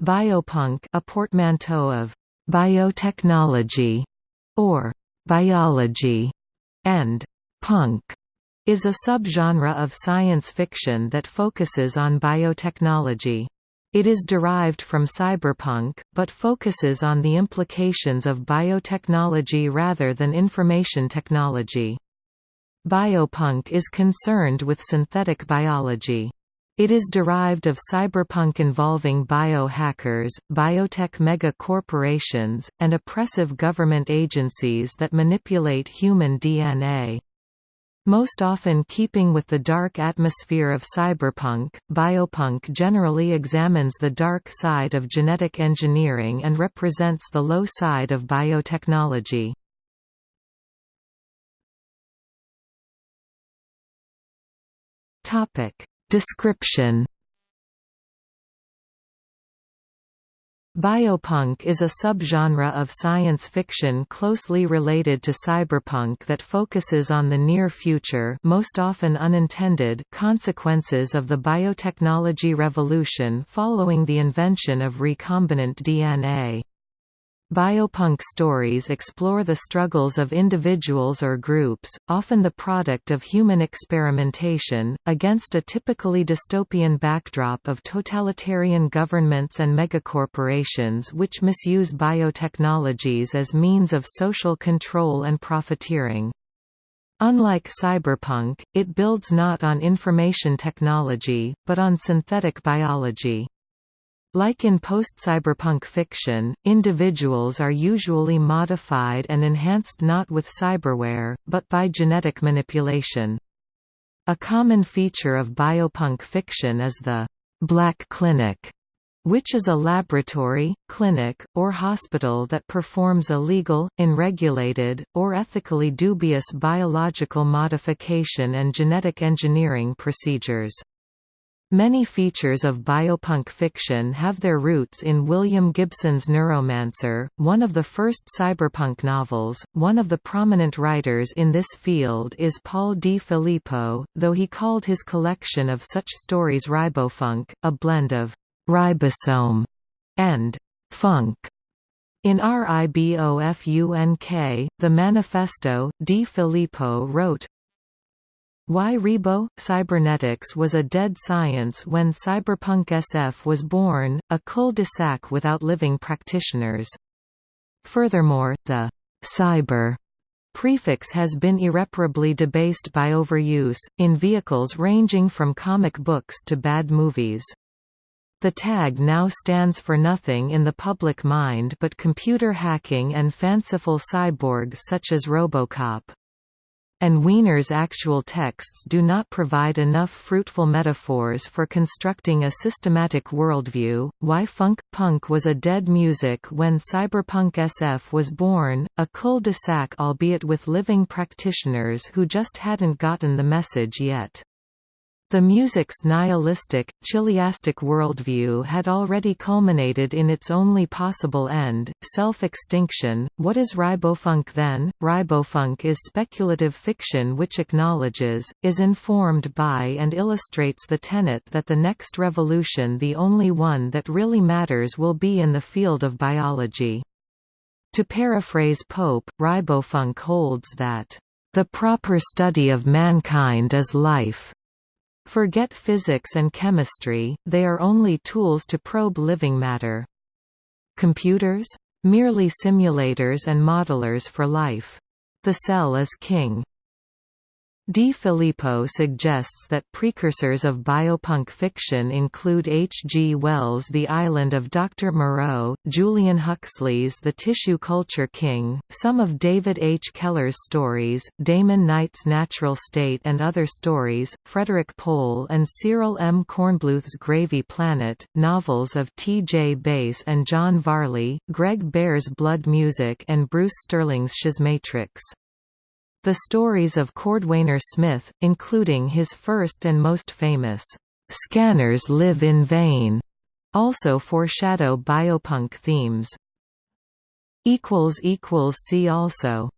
Biopunk a portmanteau of biotechnology or biology and punk is a subgenre of science fiction that focuses on biotechnology. It is derived from cyberpunk, but focuses on the implications of biotechnology rather than information technology. Biopunk is concerned with synthetic biology. It is derived of cyberpunk involving biohackers, biotech mega-corporations, and oppressive government agencies that manipulate human DNA. Most often keeping with the dark atmosphere of cyberpunk, biopunk generally examines the dark side of genetic engineering and represents the low side of biotechnology. Description Biopunk is a subgenre of science fiction closely related to cyberpunk that focuses on the near future most often unintended consequences of the biotechnology revolution following the invention of recombinant DNA. Biopunk stories explore the struggles of individuals or groups, often the product of human experimentation, against a typically dystopian backdrop of totalitarian governments and megacorporations which misuse biotechnologies as means of social control and profiteering. Unlike cyberpunk, it builds not on information technology, but on synthetic biology. Like in post-cyberpunk fiction, individuals are usually modified and enhanced not with cyberware, but by genetic manipulation. A common feature of biopunk fiction is the «black clinic», which is a laboratory, clinic, or hospital that performs illegal, unregulated, or ethically dubious biological modification and genetic engineering procedures. Many features of biopunk fiction have their roots in William Gibson's Neuromancer, one of the first cyberpunk novels. One of the prominent writers in this field is Paul Di Filippo, though he called his collection of such stories ribofunk, a blend of ribosome and funk. In RIBOFUNK, The Manifesto, Di Filippo wrote, why ribo? Cybernetics was a dead science when cyberpunk SF was born, a cul-de-sac without living practitioners. Furthermore, the «cyber» prefix has been irreparably debased by overuse, in vehicles ranging from comic books to bad movies. The tag now stands for nothing in the public mind but computer hacking and fanciful cyborgs such as Robocop and Wiener's actual texts do not provide enough fruitful metaphors for constructing a systematic worldview. Why funk punk was a dead music when cyberpunk SF was born, a cul-de-sac albeit with living practitioners who just hadn't gotten the message yet. The music's nihilistic, chiliastic worldview had already culminated in its only possible end, self-extinction. What is ribofunk then? Ribofunk is speculative fiction which acknowledges, is informed by and illustrates the tenet that the next revolution the only one that really matters will be in the field of biology. To paraphrase Pope, ribofunk holds that, "...the proper study of mankind is life." Forget physics and chemistry, they are only tools to probe living matter. Computers? Merely simulators and modelers for life. The cell is king. Di Filippo suggests that precursors of biopunk fiction include H. G. Wells' The Island of Dr. Moreau, Julian Huxley's The Tissue Culture King, some of David H. Keller's stories, Damon Knight's Natural State and Other Stories, Frederik Pohl and Cyril M. Kornbluth's Gravy Planet, novels of T. J. Bass and John Varley, Greg Bear's Blood Music and Bruce Sterling's Schismatrix. The stories of Cordwainer Smith, including his first and most famous, "'Scanners Live in Vain' also foreshadow biopunk themes. See also